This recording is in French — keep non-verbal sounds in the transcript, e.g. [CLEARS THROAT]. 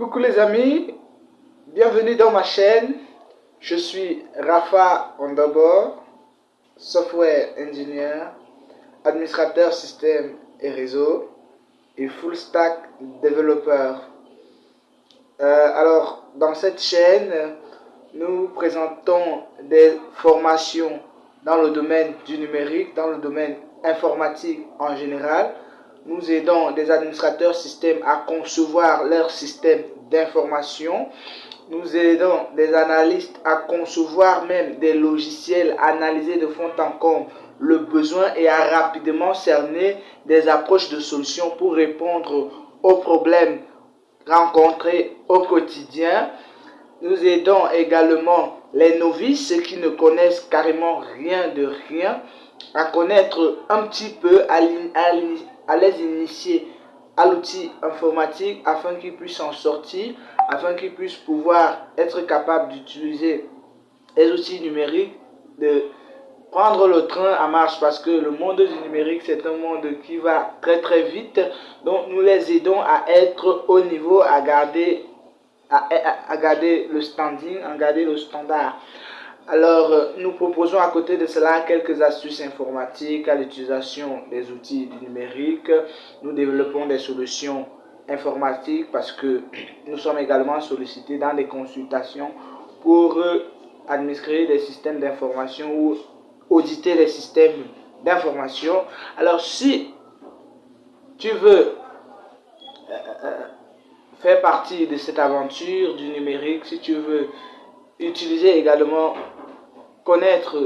Coucou les amis, bienvenue dans ma chaîne. Je suis Rafa Ondabor, software engineer, administrateur système et réseau et full stack développeur. Euh, alors, dans cette chaîne, nous présentons des formations dans le domaine du numérique, dans le domaine informatique en général, nous aidons des administrateurs système à concevoir leur système d'information. Nous aidons des analystes à concevoir même des logiciels, analyser de fond en comble le besoin et à rapidement cerner des approches de solutions pour répondre aux problèmes rencontrés au quotidien. Nous aidons également les novices, ceux qui ne connaissent carrément rien de rien, à connaître un petit peu, à, à les initier à l'outil informatique afin qu'ils puissent en sortir, afin qu'ils puissent pouvoir être capables d'utiliser les outils numériques, de prendre le train à marche parce que le monde du numérique c'est un monde qui va très très vite. Donc nous les aidons à être au niveau à garder à, à garder le standing à garder le standard alors, euh, nous proposons à côté de cela quelques astuces informatiques à l'utilisation des outils du numérique. Nous développons des solutions informatiques parce que [CLEARS THROAT] nous sommes également sollicités dans des consultations pour euh, administrer des systèmes d'information ou auditer les systèmes d'information. Alors, si tu veux euh, faire partie de cette aventure du numérique, si tu veux utiliser également connaître